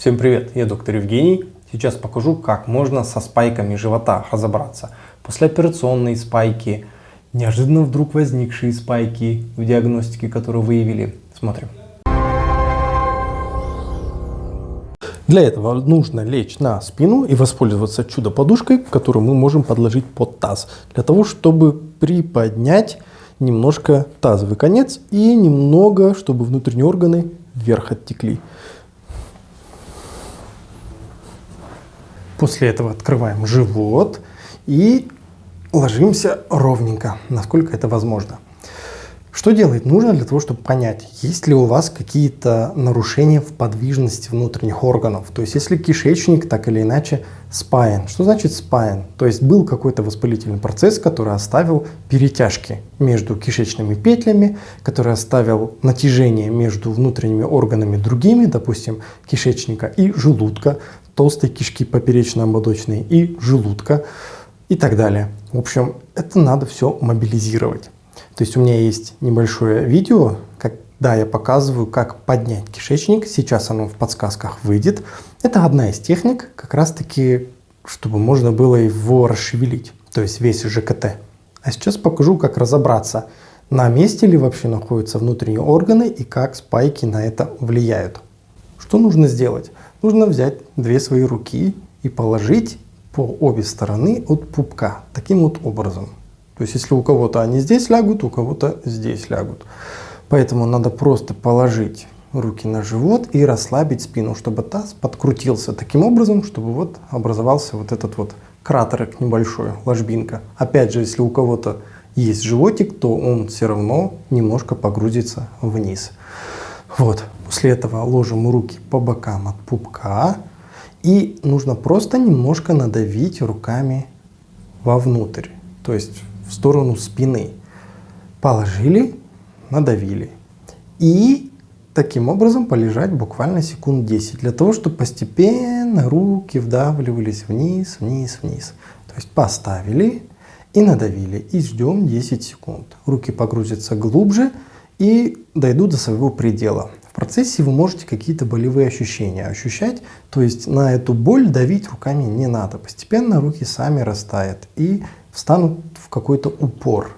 Всем привет, я доктор Евгений. Сейчас покажу, как можно со спайками живота разобраться. Послеоперационные спайки, неожиданно вдруг возникшие спайки в диагностике, которые выявили. Смотрим. Для этого нужно лечь на спину и воспользоваться чудо-подушкой, которую мы можем подложить под таз. Для того, чтобы приподнять немножко тазовый конец и немного, чтобы внутренние органы вверх оттекли. После этого открываем живот и ложимся ровненько, насколько это возможно. Что делать нужно для того, чтобы понять, есть ли у вас какие-то нарушения в подвижности внутренних органов. То есть, если кишечник так или иначе спаян. Что значит спаян? То есть, был какой-то воспалительный процесс, который оставил перетяжки между кишечными петлями, который оставил натяжение между внутренними органами другими, допустим, кишечника и желудка, толстой кишки поперечно-ободочной и желудка и так далее. В общем, это надо все мобилизировать. То есть у меня есть небольшое видео, когда я показываю, как поднять кишечник. Сейчас оно в подсказках выйдет. Это одна из техник, как раз таки, чтобы можно было его расшевелить, то есть весь ЖКТ. А сейчас покажу, как разобраться, на месте ли вообще находятся внутренние органы и как спайки на это влияют. Что нужно сделать? Нужно взять две свои руки и положить по обе стороны от пупка, таким вот образом. То есть если у кого-то они здесь лягут, у кого-то здесь лягут. Поэтому надо просто положить руки на живот и расслабить спину, чтобы таз подкрутился таким образом, чтобы вот образовался вот этот вот кратерок небольшой, ложбинка. Опять же, если у кого-то есть животик, то он все равно немножко погрузится вниз. Вот. После этого ложим руки по бокам от пупка. И нужно просто немножко надавить руками вовнутрь. То есть в сторону спины. Положили, надавили. И таким образом полежать буквально секунд 10, для того, чтобы постепенно руки вдавливались вниз, вниз, вниз. То есть поставили и надавили, и ждем 10 секунд. Руки погрузятся глубже и дойдут до своего предела. Процессе вы можете какие-то болевые ощущения ощущать, то есть на эту боль давить руками не надо. Постепенно руки сами растают и встанут в какой-то упор.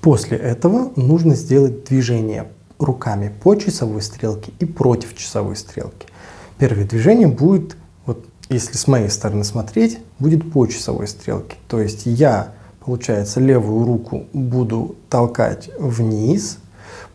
После этого нужно сделать движение руками по часовой стрелке и против часовой стрелки. Первое движение будет, вот если с моей стороны смотреть, будет по часовой стрелке. То есть я, получается, левую руку буду толкать вниз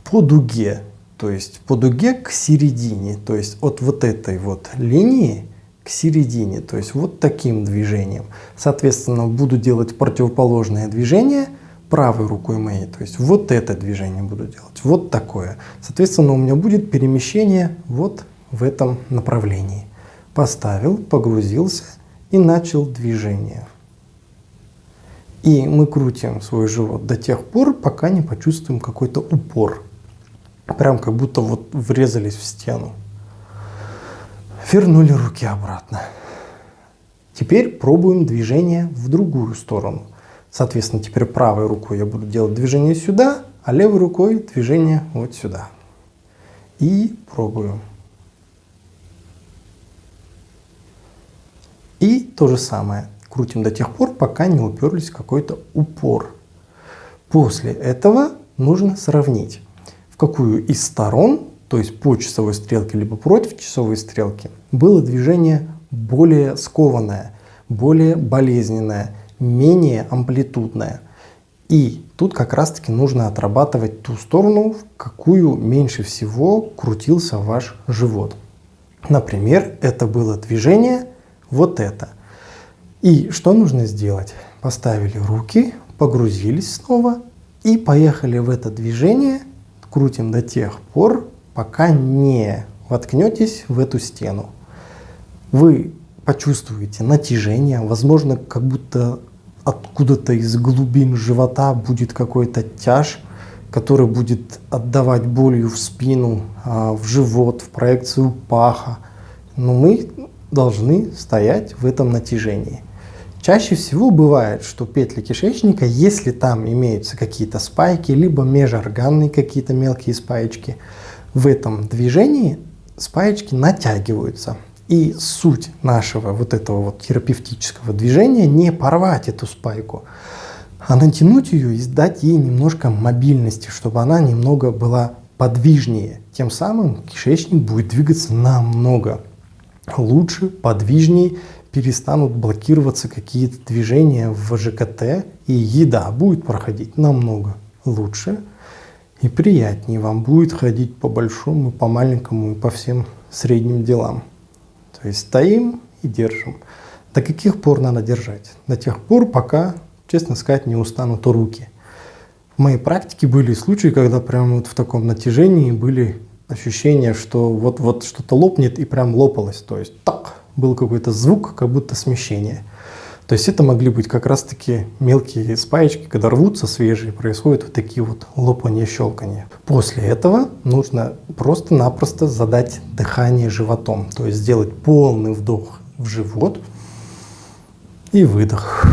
по дуге, то есть по дуге к середине, то есть от вот этой вот линии к середине, то есть вот таким движением. Соответственно, буду делать противоположное движение правой рукой моей, то есть вот это движение буду делать, вот такое. Соответственно, у меня будет перемещение вот в этом направлении. Поставил, погрузился и начал движение. И мы крутим свой живот до тех пор, пока не почувствуем какой-то упор. Прям как будто вот врезались в стену. Вернули руки обратно. Теперь пробуем движение в другую сторону. Соответственно, теперь правой рукой я буду делать движение сюда, а левой рукой движение вот сюда. И пробую. И то же самое. Крутим до тех пор, пока не уперлись в какой-то упор. После этого нужно сравнить, в какую из сторон то есть по часовой стрелке, либо против часовой стрелки, было движение более скованное, более болезненное, менее амплитудное. И тут как раз таки нужно отрабатывать ту сторону, в какую меньше всего крутился ваш живот. Например, это было движение вот это. И что нужно сделать? Поставили руки, погрузились снова и поехали в это движение, крутим до тех пор, пока не воткнетесь в эту стену. Вы почувствуете натяжение, возможно, как будто откуда-то из глубин живота будет какой-то тяж, который будет отдавать болью в спину, а, в живот, в проекцию паха. Но мы должны стоять в этом натяжении. Чаще всего бывает, что петли кишечника, если там имеются какие-то спайки, либо межорганные какие-то мелкие спаечки, в этом движении спаечки натягиваются. И суть нашего вот этого вот терапевтического движения не порвать эту спайку, а натянуть ее и дать ей немножко мобильности, чтобы она немного была подвижнее. Тем самым кишечник будет двигаться намного лучше, подвижнее, перестанут блокироваться какие-то движения в ЖКТ, и еда будет проходить намного лучше и приятнее. Вам будет ходить по большому, по маленькому и по всем средним делам. То есть стоим и держим. До каких пор надо держать? До тех пор, пока, честно сказать, не устанут руки. В моей практике были случаи, когда прямо вот в таком натяжении были ощущения, что вот-вот что-то лопнет и прям лопалось. То есть так, был какой-то звук, как будто смещение. То есть это могли быть как раз-таки мелкие спаечки, когда рвутся свежие, происходят вот такие вот лопания, щелкания. После этого нужно просто-напросто задать дыхание животом, то есть сделать полный вдох в живот и выдох.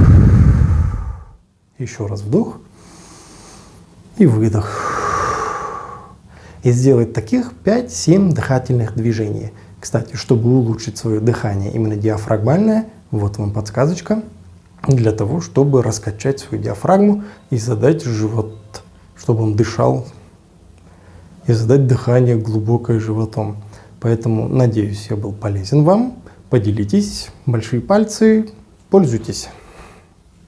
Еще раз вдох и выдох. И сделать таких 5-7 дыхательных движений. Кстати, чтобы улучшить свое дыхание, именно диафрагмальное – вот вам подсказочка для того, чтобы раскачать свою диафрагму и задать живот, чтобы он дышал, и задать дыхание глубокое животом. Поэтому, надеюсь, я был полезен вам. Поделитесь, большие пальцы, пользуйтесь.